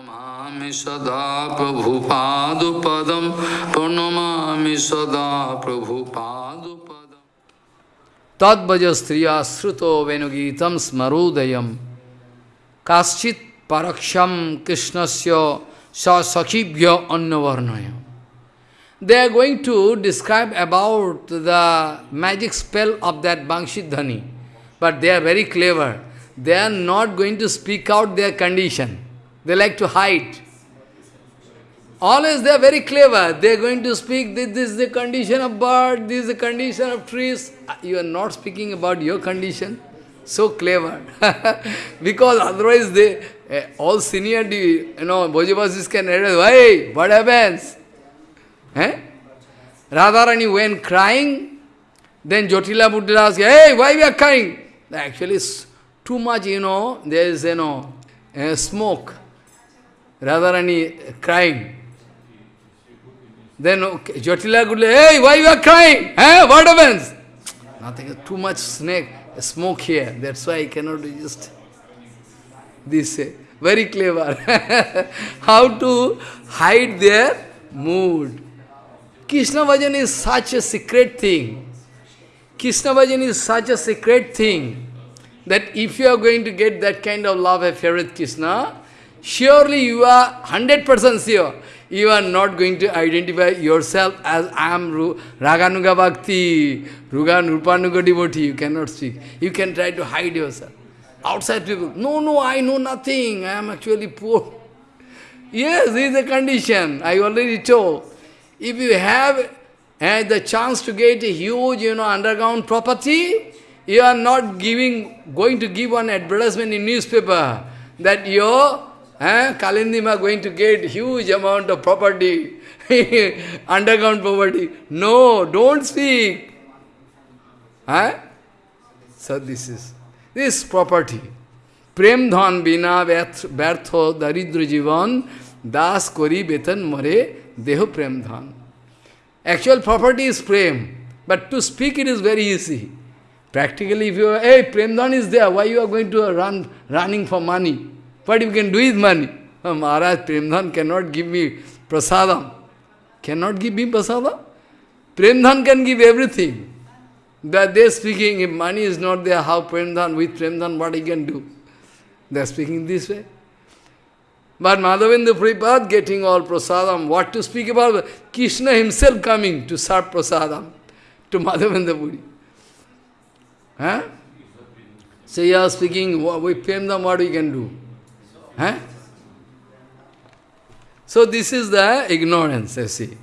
Pranamami sada Prabhupadupadam Tadvaja striya sruto venugitam smarudayam Kaschit paraksham krishnasya sa sakhibhya annavarnayam They are going to describe about the magic spell of that Bangshidhani. But they are very clever. They are not going to speak out their condition. They like to hide. Always they are very clever. They are going to speak, this, is the condition of bird, this is the condition of trees. You are not speaking about your condition. So clever. because otherwise they, uh, all senior, you know, Brajabasis can address, why? what happens? Eh? Radharani when crying, then Jotila Buddha asked, hey, why we are crying? Actually, too much, you know, there is, you know, uh, smoke. Radharani crying. Then okay, Buddha, hey, why you are crying? Eh? What happens? Nothing, too much snake, smoke here. That's why I cannot resist. This uh, very clever. How to hide their mood. Krishna Bhajan is such a secret thing. Krishna Bhajan is such a secret thing that if you are going to get that kind of love affair with Krishna, surely you are 100% sure you are not going to identify yourself as I am Raganuga Bhakti, Rugan Rupanuga devotee. You cannot speak. You can try to hide yourself. Outside people, no, no, I know nothing. I am actually poor. Yes, this is a condition. I already told. If you have uh, the chance to get a huge, you know, underground property, you are not giving, going to give one advertisement in newspaper that your Eh? Kalindima going to get huge amount of property, underground property. No, don't speak. Eh? So this is this property. Prem dhan bina vyartho daridra jivan das kori betan mare deho prem dhan. Actual property is prem, but to speak it is very easy. Practically if you are, hey, prem dhan is there, why you are going to run running for money? What you can do with money? Oh, Maharaj, Prem Dhan cannot give me prasadam. Cannot give me prasadam? Prem Dhan can give everything. That they speaking, if money is not there, how Prem Dhan, with Prem Dhan, what he can do? They are speaking this way. But Madhavendra Puripad getting all prasadam, what to speak about? Krishna himself coming to serve prasadam to Madhavendra Puri. Huh? So you are speaking, with Prem Dhan, what we can do? Huh? So this is the ignorance, you see.